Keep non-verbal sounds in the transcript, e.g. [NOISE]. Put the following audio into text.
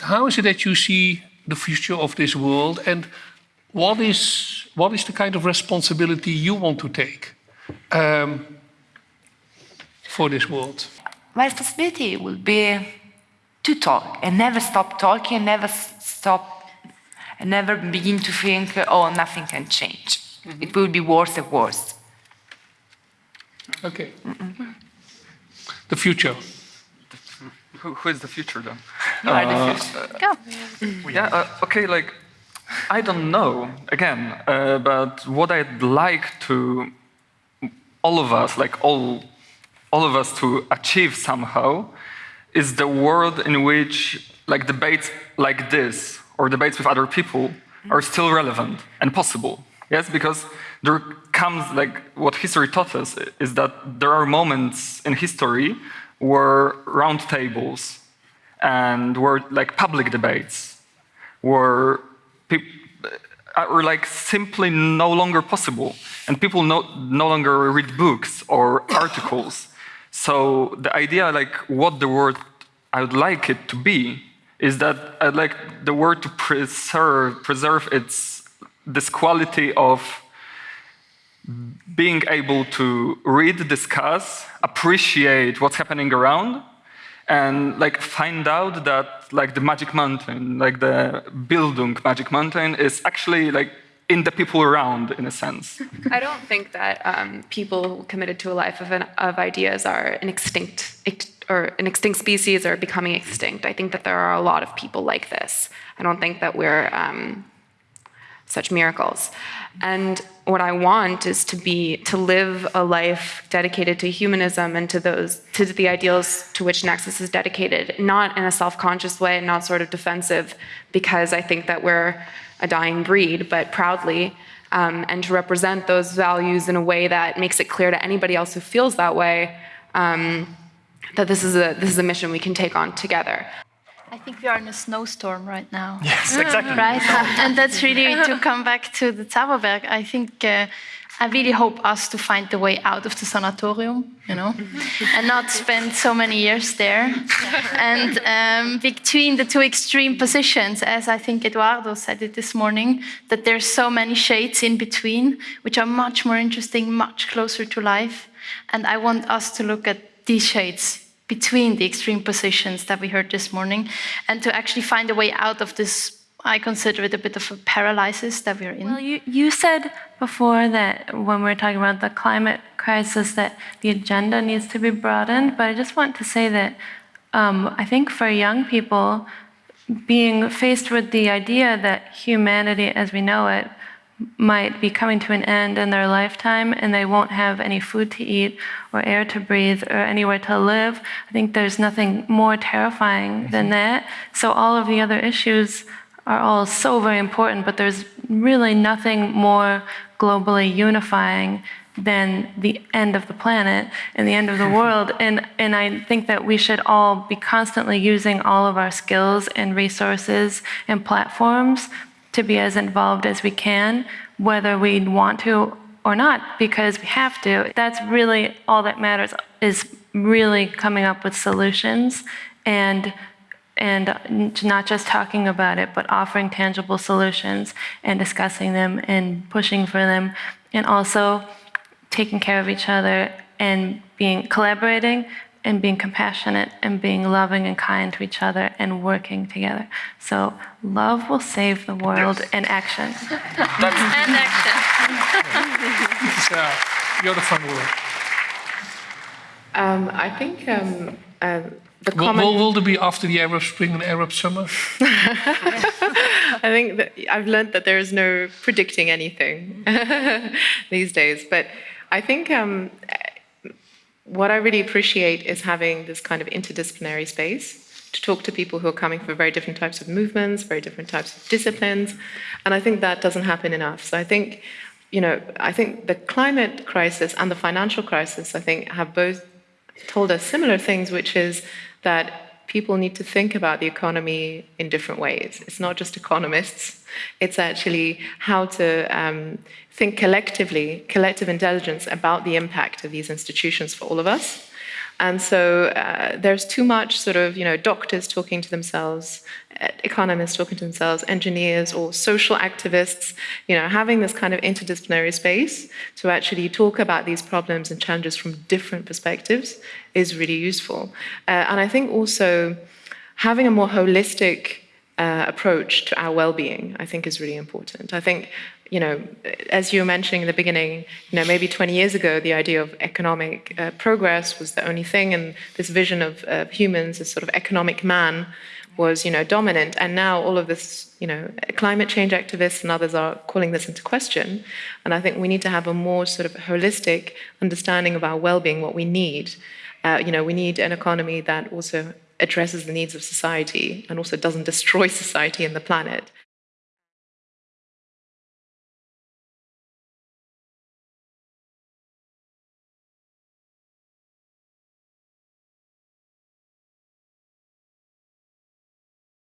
How is it that you see the future of this world and what is, what is the kind of responsibility you want to take um, for this world? My responsibility will be to talk and never stop talking and never stop and never begin to think, oh, nothing can change. Mm -hmm. It will be worse and worse. Okay. Mm -mm. The future. Who, [LAUGHS] who is the future then? You are the uh. Go. Yeah, uh, okay, like, I don't know, again, uh, but what I'd like to, all of us, like all, all of us to achieve somehow, is the world in which like debates like this, or debates with other people, are still relevant and possible. Yes, because there comes, like, what history taught us is that there are moments in history where round tables and were like public debates were, uh, were like simply no longer possible. And people no, no longer read books or [COUGHS] articles. So the idea like what the word I would like it to be is that I'd like the word to preserve, preserve its, this quality of being able to read, discuss, appreciate what's happening around, and like find out that like the magic mountain, like the Bildung magic mountain is actually like in the people around in a sense. [LAUGHS] I don't think that um, people committed to a life of, an, of ideas are an extinct or an extinct species or becoming extinct. I think that there are a lot of people like this. I don't think that we're um, such miracles. And what I want is to be to live a life dedicated to humanism and to those to the ideals to which Nexus is dedicated, not in a self-conscious way, not sort of defensive, because I think that we're a dying breed, but proudly, um, and to represent those values in a way that makes it clear to anybody else who feels that way um, that this is a this is a mission we can take on together. I think we are in a snowstorm right now. [LAUGHS] Yes, exactly. Right, and that's really [LAUGHS] to come back to the Zauberberg. I think uh, I really hope us to find the way out of the sanatorium, you know, [LAUGHS] and not spend so many years there. and um, between the two extreme positions, as I think Eduardo said it this morning, that there's so many shades in between, which are much more interesting, much closer to life. And I want us to look at these shades between the extreme positions that we heard this morning and to actually find a way out of this I consider it a bit of a paralysis that we're in. Well, you, you said before that when we are talking about the climate crisis that the agenda needs to be broadened, but I just want to say that um, I think for young people, being faced with the idea that humanity as we know it might be coming to an end in their lifetime and they won't have any food to eat or air to breathe or anywhere to live. I think there's nothing more terrifying than mm-hmm. that. So all of the other issues are all so very important, but there's really nothing more globally unifying than the end of the planet and the end of the mm-hmm. world. And, and I think that we should all be constantly using all of our skills and resources and platforms to be as involved as we can, whether we want to or not, because we have to. That's really all that matters, is really coming up with solutions and and not just talking about it, but offering tangible solutions and discussing them and pushing for them, and also taking care of each other and being collaborating, and being compassionate and being loving and kind to each other and working together. So love will save the world yes. in action. [LAUGHS] and action. yeah, you're the fun word. Um, I think um, uh, the will, will, will, there be after the Arab Spring and Arab Summer? [LAUGHS] I think that I've learned that there is no predicting anything [LAUGHS] these days, but I think um, what I really appreciate is having this kind of interdisciplinary space to talk to people who are coming from very different types of movements, very different types of disciplines, and I think that doesn't happen enough. So I think, you know, I think the climate crisis and the financial crisis, I think, have both told us similar things, which is that people need to think about the economy in different ways. It's not just economists, it's actually how to um, think collectively, collective intelligence about the impact of these institutions for all of us. And so uh, there's too much sort of, you know, doctors talking to themselves, economists talking to themselves, engineers or social activists, you know, having this kind of interdisciplinary space to actually talk about these problems and challenges from different perspectives is really useful. Uh, and I think also having a more holistic uh, approach to our well-being, I think, is really important. I think, you know, as you were mentioning in the beginning, you know, maybe 20 years ago, the idea of economic uh, progress was the only thing, and this vision of uh, humans as sort of economic man was, you know, dominant. And now all of this, you know, climate change activists and others are calling this into question. And I think we need to have a more sort of holistic understanding of our well-being, what we need. Uh, you know, we need an economy that also addresses the needs of society and also doesn't destroy [LAUGHS] society and the planet.